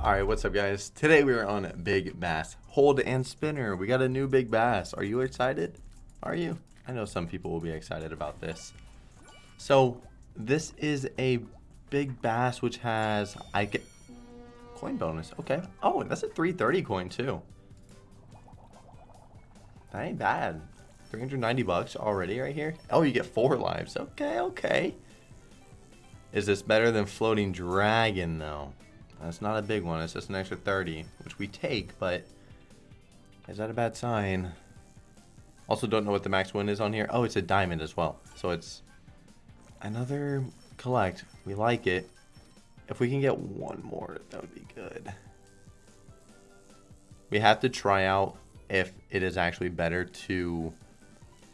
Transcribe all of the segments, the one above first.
Alright, what's up guys? Today we are on Big Bass Hold and Spinner. We got a new Big Bass. Are you excited? Are you? I know some people will be excited about this. So, this is a Big Bass which has... I get Coin bonus. Okay. Oh, that's a 330 coin too. That ain't bad. 390 bucks already right here. Oh, you get four lives. Okay, okay. Is this better than Floating Dragon, though? That's not a big one. It's just an extra 30, which we take, but is that a bad sign? Also don't know what the max win is on here. Oh, it's a diamond as well. So it's another collect. We like it. If we can get one more, that would be good. We have to try out if it is actually better to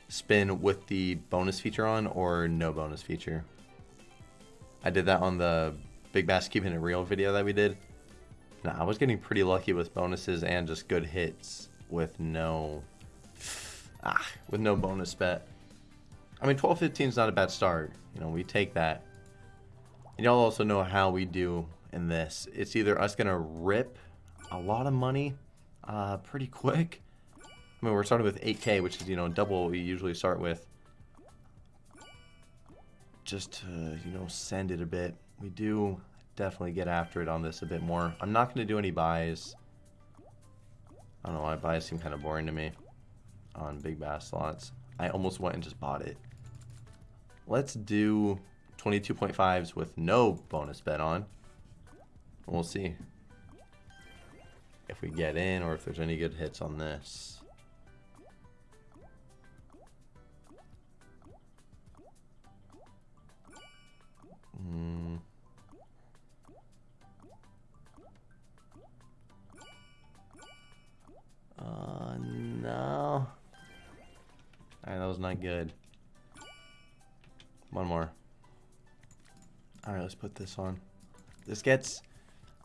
spin with the bonus feature on or no bonus feature. I did that on the Big Bass Keeping It Real video that we did. Now I was getting pretty lucky with bonuses and just good hits with no ah, with no bonus bet. I mean 12-15 is not a bad start. You know, we take that. And y'all also know how we do in this. It's either us going to rip a lot of money uh, pretty quick I mean, we're starting with 8k, which is, you know, double we usually start with. Just to, you know, send it a bit. We do definitely get after it on this a bit more. I'm not going to do any buys. I don't know why buys seem kind of boring to me on big bass slots. I almost went and just bought it. Let's do 22.5s with no bonus bet on. We'll see if we get in or if there's any good hits on this. Mm. Uh, no. Alright, that was not good. One more. Alright, let's put this on. This gets...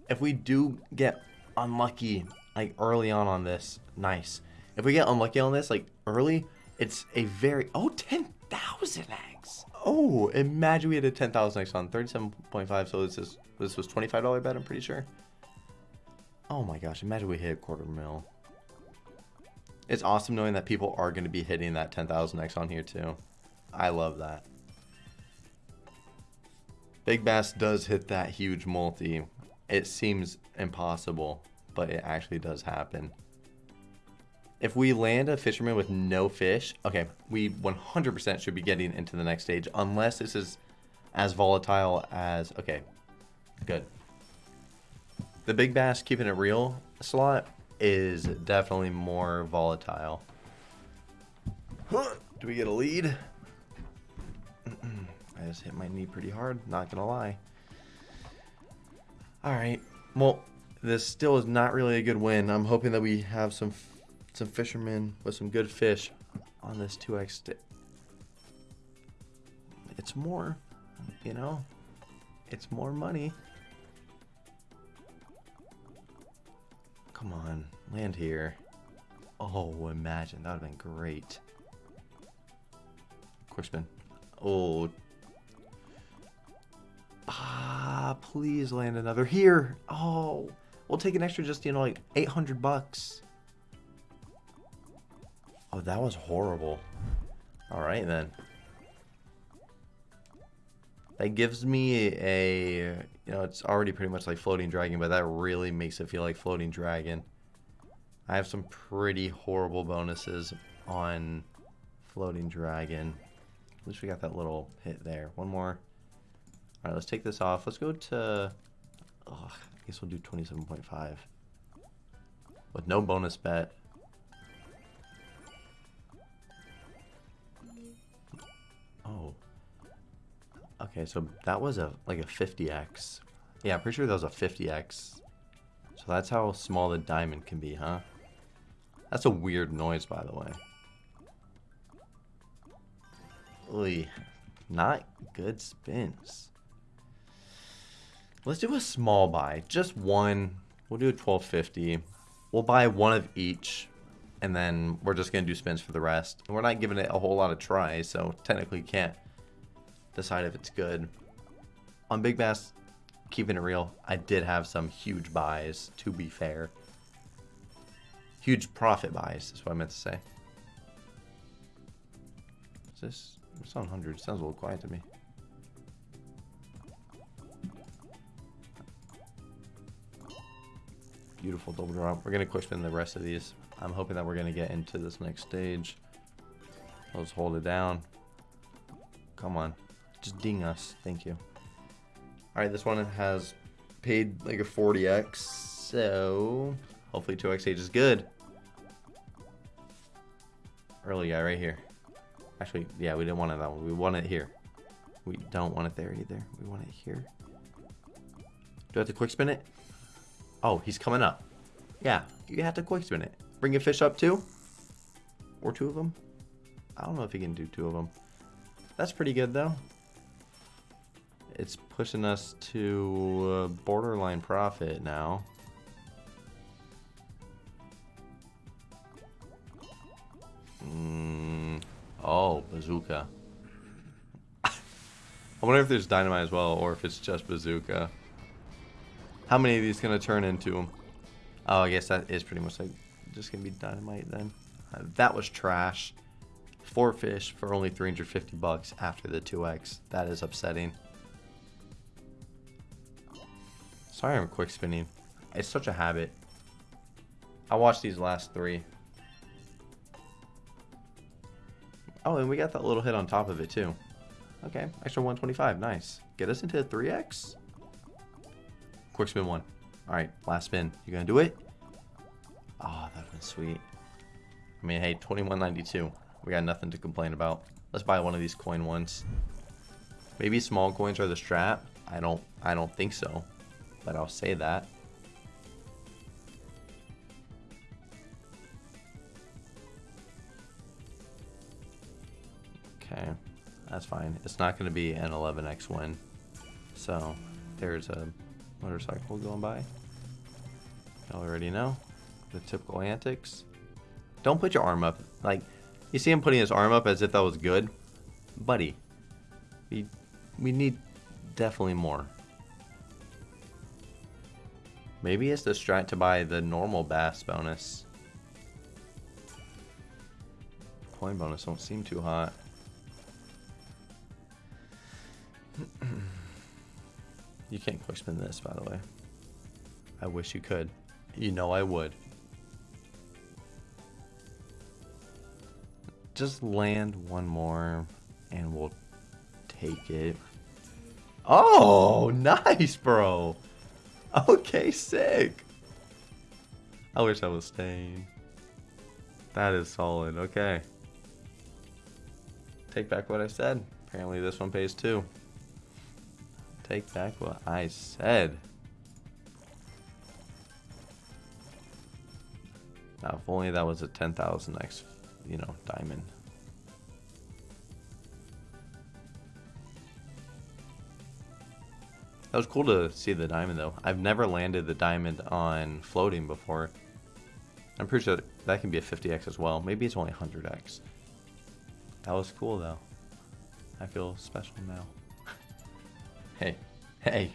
If we do get unlucky, like, early on on this, nice. If we get unlucky on this, like, early, it's a very... Oh, 10,000 eggs! Oh, imagine we had a 10,000 X on 37.5. So this is this was $25 bet, I'm pretty sure. Oh my gosh, imagine we hit a quarter mil. It's awesome knowing that people are going to be hitting that 10,000 X on here too. I love that. Big Bass does hit that huge multi. It seems impossible, but it actually does happen. If we land a fisherman with no fish, okay, we 100% should be getting into the next stage, unless this is as volatile as, okay, good. The big bass keeping it real slot is definitely more volatile. Huh, Do we get a lead? I just hit my knee pretty hard, not gonna lie. Alright, well, this still is not really a good win. I'm hoping that we have some some fishermen with some good fish on this 2x stick. It's more, you know, it's more money. Come on, land here. Oh, imagine, that would have been great. Quick spin. Oh. Ah, please land another here. Oh, we'll take an extra just, you know, like 800 bucks. Oh, that was horrible. Alright then. That gives me a, you know, it's already pretty much like Floating Dragon, but that really makes it feel like Floating Dragon. I have some pretty horrible bonuses on Floating Dragon. At least we got that little hit there. One more. Alright, let's take this off. Let's go to, I guess we'll do 27.5. With no bonus bet. Okay, so that was a like a 50x. Yeah, I'm pretty sure that was a 50x. So that's how small the diamond can be, huh? That's a weird noise, by the way. Oy, not good spins. Let's do a small buy, just one. We'll do a 1250. We'll buy one of each and then we're just going to do spins for the rest. And we're not giving it a whole lot of tries, so technically can't decide if it's good. On Big Bass, keeping it real, I did have some huge buys, to be fair. Huge profit buys, is what I meant to say. Is this? It's on 100. Sounds a little quiet to me. Beautiful double drop. We're going to quick spin the rest of these. I'm hoping that we're going to get into this next stage. Let's hold it down. Come on. Just ding us. Thank you. Alright, this one has paid like a 40x. So, hopefully 2x8 is good. Early guy right here. Actually, yeah, we didn't want it that one. We want it here. We don't want it there either. We want it here. Do I have to quick spin it? Oh, he's coming up. Yeah, you have to quick spin it. Bring a fish up too? Or two of them? I don't know if he can do two of them. That's pretty good though. It's pushing us to borderline profit now. Mm, oh, bazooka. I wonder if there's dynamite as well, or if it's just bazooka. How many of these gonna turn into? Oh, I guess that is pretty much like just gonna be dynamite then. Uh, that was trash. Four fish for only 350 bucks after the 2x. That is upsetting. Sorry I'm quick spinning. It's such a habit. I watched these last three. Oh, and we got that little hit on top of it too. Okay, extra 125, nice. Get us into 3x? Quick spin one. Alright, last spin. You gonna do it? Oh, that was sweet. I mean, hey, 21.92. We got nothing to complain about. Let's buy one of these coin ones. Maybe small coins are the strat. I don't I don't think so. But I'll say that. Okay. That's fine. It's not going to be an 11x win. So, there's a motorcycle going by. You already know. The typical antics. Don't put your arm up. Like, you see him putting his arm up as if that was good? Buddy. We, we need definitely more. Maybe it's the strat to buy the normal bass bonus. Coin bonus don't seem too hot. You can't quick spin this, by the way. I wish you could. You know I would. Just land one more and we'll take it. Oh, nice, bro. Okay, sick. I wish I was staying. That is solid. Okay. Take back what I said. Apparently this one pays too take back what I said. Now, if only that was a 10,000x, you know, diamond. That was cool to see the diamond, though. I've never landed the diamond on floating before. I'm pretty sure that can be a 50x as well. Maybe it's only 100x. That was cool, though. I feel special now. Hey, hey,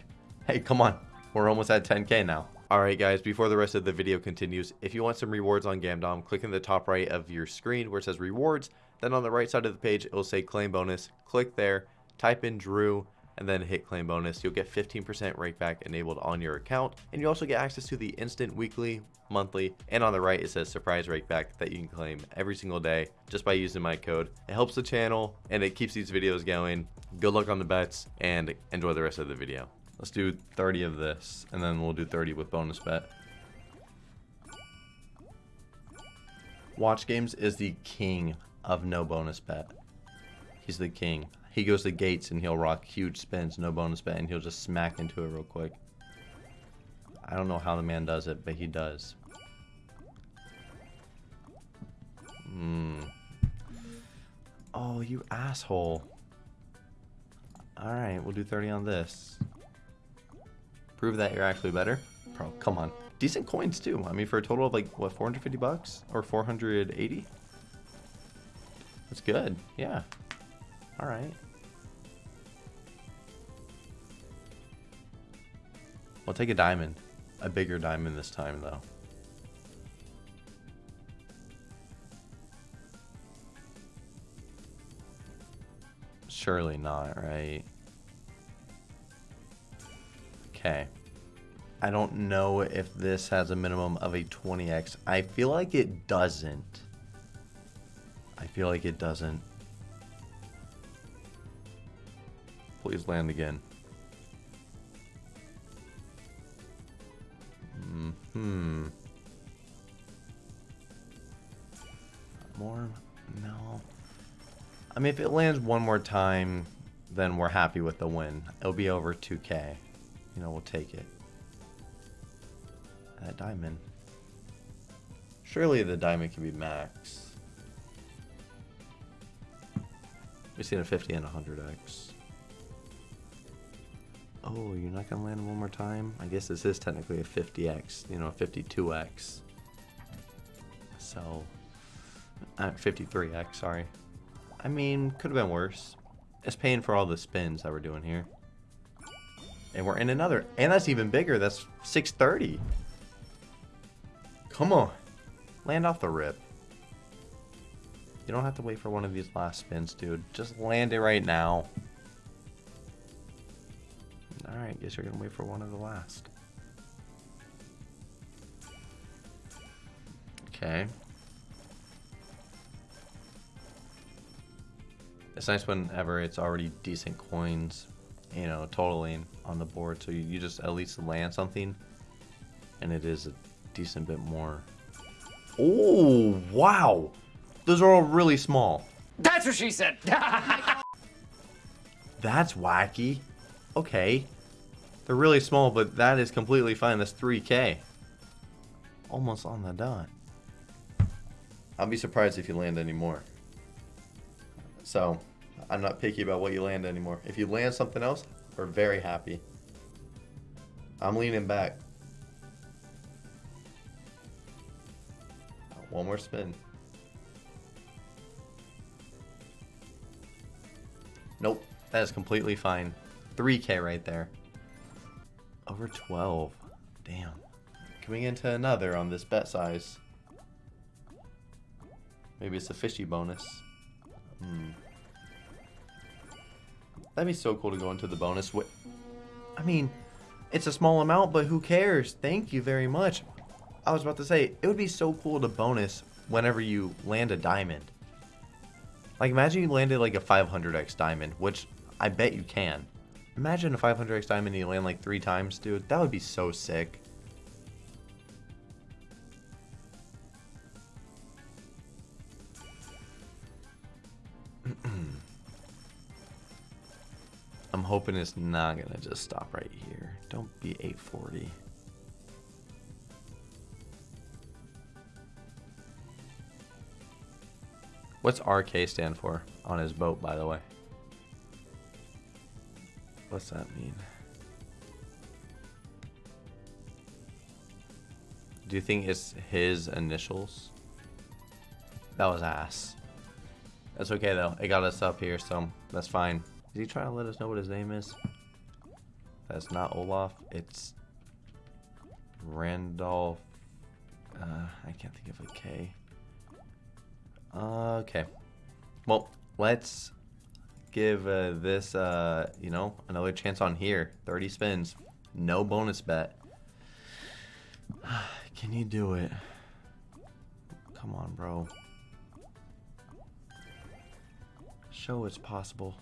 hey, come on. We're almost at 10k now. Alright guys, before the rest of the video continues, if you want some rewards on Gamdom, click in the top right of your screen where it says rewards, then on the right side of the page it will say claim bonus. Click there, type in Drew, and then hit claim bonus. You'll get 15% rakeback enabled on your account, and you also get access to the instant weekly, monthly, and on the right it says surprise rakeback that you can claim every single day just by using my code. It helps the channel and it keeps these videos going. Good luck on the bets and enjoy the rest of the video. Let's do 30 of this and then we'll do 30 with bonus bet. Watch Games is the king of no bonus bet. He's the king. He goes to gates and he'll rock huge spins, no bonus bet, and he'll just smack into it real quick. I don't know how the man does it, but he does. Hmm. Oh, you asshole. Alright, we'll do 30 on this. Prove that you're actually better. Bro, come on. Decent coins too. I mean, for a total of like, what, 450 bucks? Or 480? That's good. Yeah. Alright. We'll take a diamond. A bigger diamond this time, though. Surely not, right? Okay. I don't know if this has a minimum of a 20x. I feel like it doesn't. I feel like it doesn't. Please land again. Hmm. More? No. I mean, if it lands one more time, then we're happy with the win. It'll be over 2k. You know, we'll take it. That diamond. Surely the diamond can be max. We've seen a 50 and a 100x. Oh, you're not gonna land one more time? I guess this is technically a 50x, you know, a 52x. So, uh, 53x, sorry. I mean, could have been worse. It's paying for all the spins that we're doing here. And we're in another, and that's even bigger, that's 630. Come on. Land off the rip. You don't have to wait for one of these last spins, dude. Just land it right now. Alright, guess you're going to wait for one of the last. Okay. It's nice whenever it's already decent coins, you know, totaling on the board. So you, you just at least land something. And it is a decent bit more. Oh, wow. Those are all really small. That's what she said. That's wacky. Okay. They're really small, but that is completely fine. That's 3k. Almost on the dot. I'll be surprised if you land any more. So, I'm not picky about what you land anymore. If you land something else, we're very happy. I'm leaning back. Oh, one more spin. Nope, that is completely fine. 3k right there. Over 12. Damn. Coming into another on this bet size. Maybe it's a fishy bonus. Hmm. That'd be so cool to go into the bonus. I mean, it's a small amount, but who cares? Thank you very much. I was about to say, it would be so cool to bonus whenever you land a diamond. Like, imagine you landed like a 500x diamond, which I bet you can. Imagine a 500x diamond and you land like three times, dude. That would be so sick. I'm hoping it's not going to just stop right here. Don't be 840. What's RK stand for on his boat, by the way? What's that mean? Do you think it's his initials? That was ass. That's okay though. It got us up here, so that's fine. Is he trying to let us know what his name is? That's not Olaf. It's Randolph. Uh, I can't think of a K. Okay. Well, let's give uh, this, uh, you know, another chance on here. 30 spins. No bonus bet. Can you do it? Come on, bro. Show it's possible.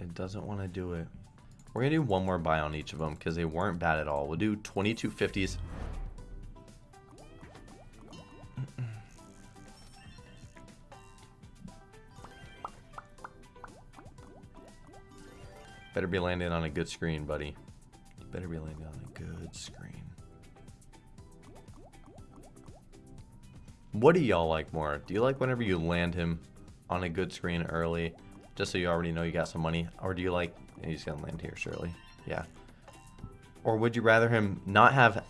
It doesn't want to do it. We're going to do one more buy on each of them because they weren't bad at all. We'll do 2250s. Better be landing on a good screen, buddy. Better be landing on a good screen. What do y'all like more? Do you like whenever you land him on a good screen early? Just so you already know you got some money. Or do you like... He's to land here, surely. Yeah. Or would you rather him not have,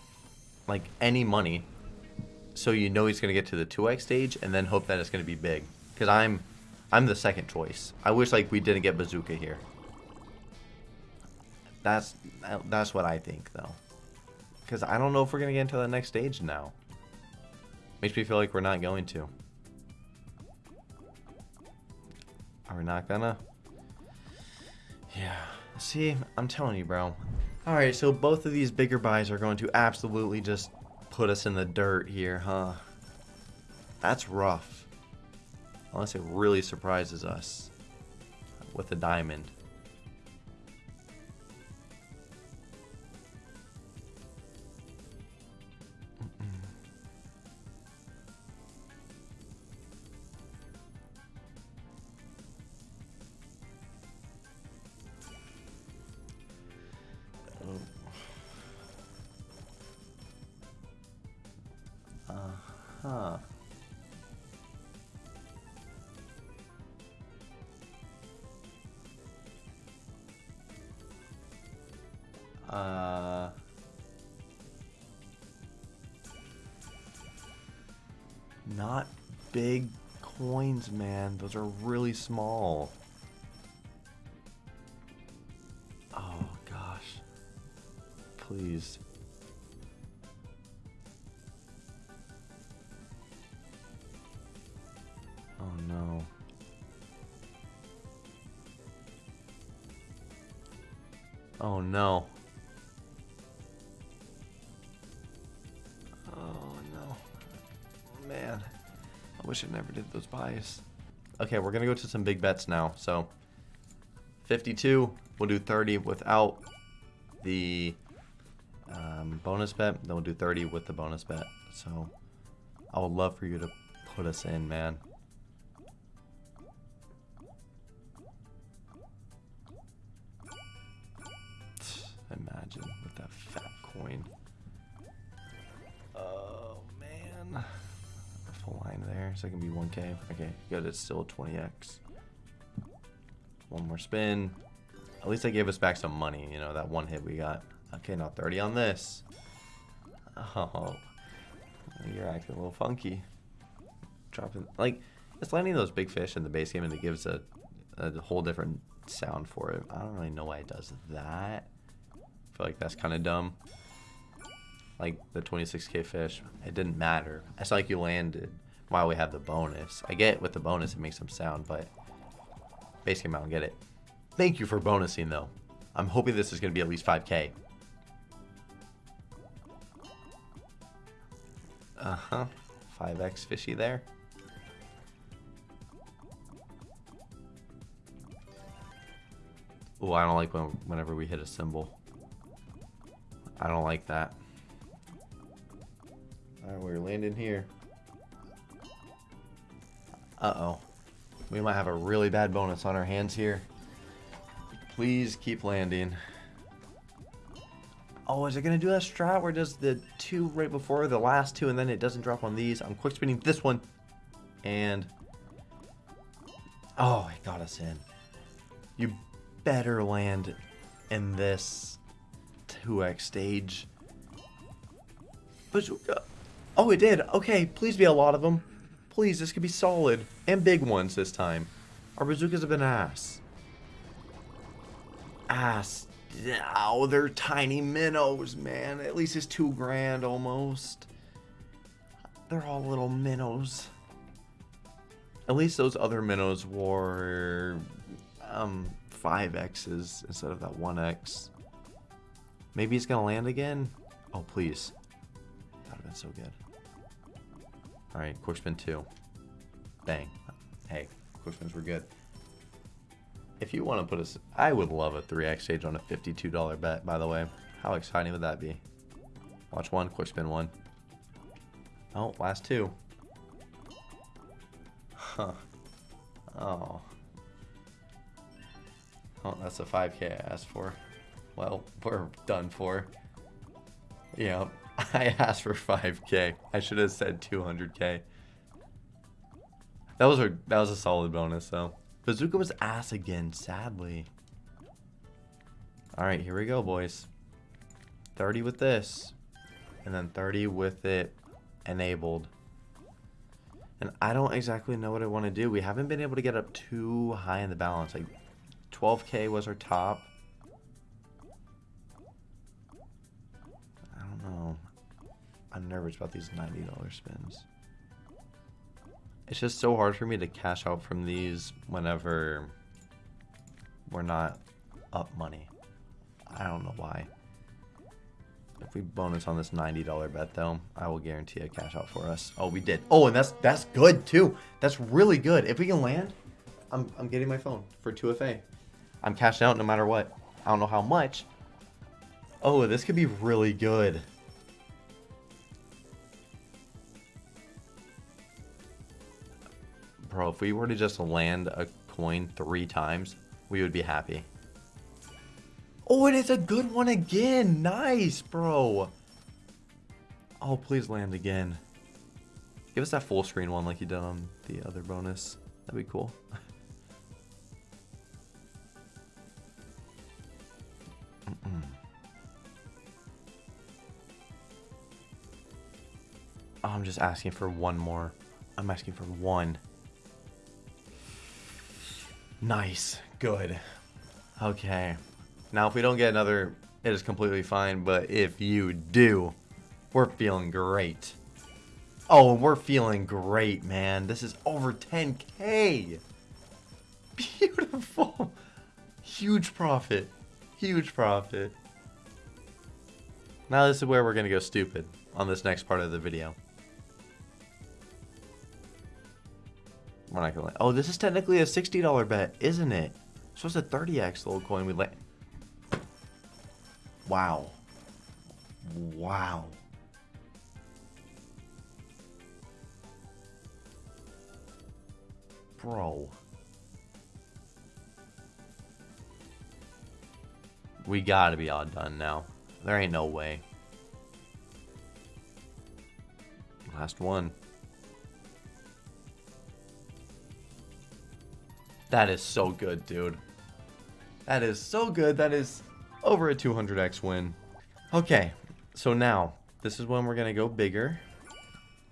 like, any money so you know he's to get to the 2x stage and then hope that it's to be big. Because I'm, I'm the second choice. I wish like we didn't get Bazooka here. That's, that's what I think though. Because I don't know if we're to get into the next stage now. Makes me feel like we're not going to. Are we not gonna? Yeah. See, I'm telling you, bro. Alright, so both of these bigger buys are going to absolutely just put us in the dirt here, huh? That's rough. Unless it really surprises us with a diamond. Uh... Not big coins, man. Those are really small. I never did those buys. Okay, we're gonna go to some big bets now. So 52, we'll do 30 without the um, bonus bet. Then we'll do 30 with the bonus bet. So I would love for you to put us in, man. coin. There, so it can be 1k. Okay, good, it's still 20x. One more spin. At least they gave us back some money, you know, that one hit we got. Okay, now 30 on this. Oh, you're acting a little funky. Dropping, like, it's landing those big fish in the base game and it gives a, a whole different sound for it. I don't really know why it does that. I feel like that's kind of dumb like the 26k fish, it didn't matter. It's like you landed while we have the bonus. I get with the bonus it makes some sound, but basically I don't get it. Thank you for bonusing though. I'm hoping this is going to be at least 5k. Uh-huh. 5x fishy there. Oh, I don't like when, whenever we hit a symbol. I don't like that. Alright, we're landing here. Uh-oh. We might have a really bad bonus on our hands here. Please keep landing. Oh, is it going to do that strat where it does the two right before the last two and then it doesn't drop on these? I'm quick spinning this one. And... Oh, it got us in. You better land in this 2x stage. Bazooka. Uh, oh, it did. Okay, please be a lot of them. Please, this could be solid. And big ones this time. Our bazookas have been ass. Ass. Oh, they're tiny minnows, man. At least it's two grand almost. They're all little minnows. At least those other minnows were um, 5Xs instead of that 1X. Maybe it's to land again? Oh, please. That would have been so good. Alright, quick spin 2. Bang. Hey, quick spins were good. If you want to put us... I would love a 3x stage on a $52 bet, by the way. How exciting would that be? Watch one, quick spin one. Oh, last two. Huh. Oh. Oh, that's a 5k I asked for. Well, we're done for. Yeah, I asked for 5k. I should have said 200k. That was a that was a solid bonus though. Bazooka was ass again, sadly. Alright, here we go, boys. 30 with this. And then 30 with it enabled. And I don't exactly know what I want to do. We haven't been able to get up too high in the balance. Like 12k was our top. I'm nervous about these $90 spins. It's just so hard for me to cash out from these whenever we're not up money. I don't know why. If we bonus on this $90 bet though, I will guarantee a cash out for us. Oh, we did. Oh, and that's that's good too. That's really good. If we can land, I'm, I'm getting my phone for 2FA. I'm cashing out no matter what. I don't know how much. Oh, this could be really good. Bro, if we were to just land a coin three times, we would be happy. Oh, and it's a good one again. Nice, bro. Oh, please land again. Give us that full screen one like you did on the other bonus. That'd be cool. Oh, I'm just asking for one more. I'm asking for one. Nice. Good. Okay. Now, if we don't get another, it is completely fine. But if you do, we're feeling great. Oh, we're feeling great, man. This is over 10K. Beautiful. Huge profit. Huge profit. Now this is where we're going to go stupid on this next part of the video. We're not gonna. Oh, this is technically a sixty dollar bet, isn't it? So it's a thirty x little coin we let. Wow. Wow. Bro. We gotta be all done now. There ain't no way. Last one. That is so good, dude. That is so good. That is over a 200x win. Okay, so now, this is when we're going to go bigger.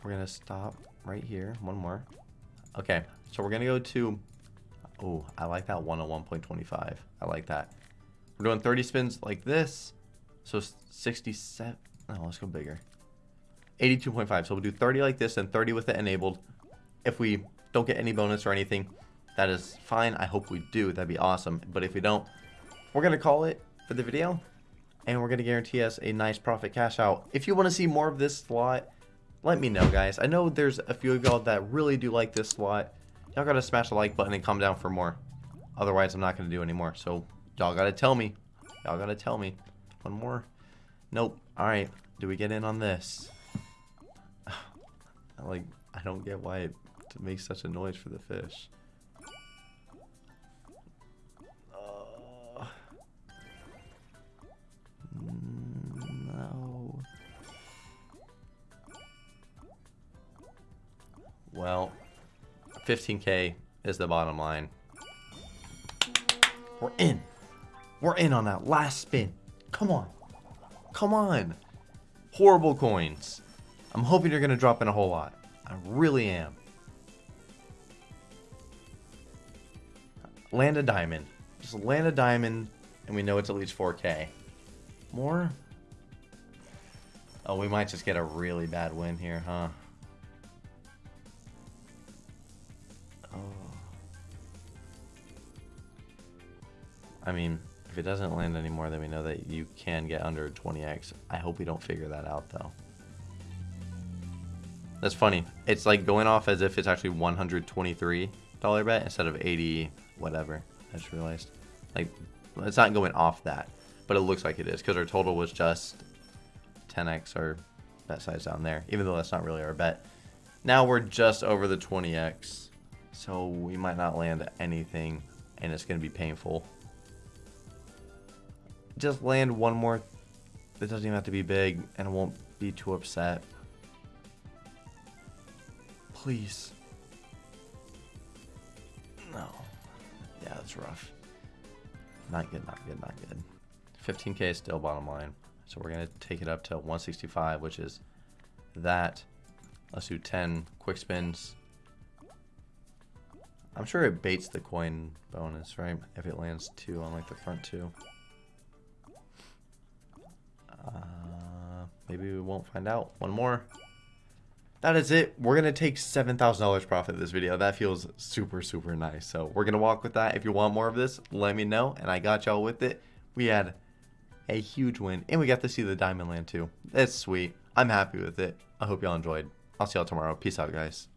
We're going to stop right here. One more. Okay, so we're going to go to... Oh, I like that 101.25. I like that. We're doing 30 spins like this. So 67... No, let's go bigger. 82.5. So we'll do 30 like this and 30 with it enabled. If we don't get any bonus or anything, that is fine. I hope we do. That'd be awesome. But if we don't, we're going to call it for the video. And we're going to guarantee us a nice profit cash out. If you want to see more of this slot, let me know, guys. I know there's a few of y'all that really do like this slot. Y'all got to smash the like button and come down for more. Otherwise, I'm not going to do anymore. So, y'all got to tell me. Y'all got to tell me. One more. Nope. All right. Do we get in on this? like, I don't get why it makes such a noise for the fish. Well, 15k is the bottom line. We're in. We're in on that last spin. Come on. Come on. Horrible coins. I'm hoping you're going to drop in a whole lot. I really am. Land a diamond. Just land a diamond, and we know it's at least 4k. More? Oh, we might just get a really bad win here, huh? Oh. I mean, if it doesn't land anymore, then we know that you can get under 20x. I hope we don't figure that out, though. That's funny. It's like going off as if it's actually $123 bet instead of 80 whatever. I just realized. Like, it's not going off that, but it looks like it is because our total was just 10x our bet size down there, even though that's not really our bet. Now we're just over the 20x, so we might not land anything, and it's going to be painful just land one more. It doesn't even have to be big, and I won't be too upset. Please. No. Yeah, that's rough. Not good, not good, not good. 15k is still bottom line. So we're going to take it up to 165, which is that Let's do 10 quick spins. I'm sure it baits the coin bonus, right? If it lands two on like the front two. Uh, maybe we won't find out. One more. That is it. We're going to take $7,000 profit this video. That feels super, super nice. So we're going to walk with that. If you want more of this, let me know. And I got y'all with it. We had a huge win. And we got to see the Diamond Land too. It's sweet. I'm happy with it. I hope y'all enjoyed. I'll see y'all tomorrow. Peace out, guys.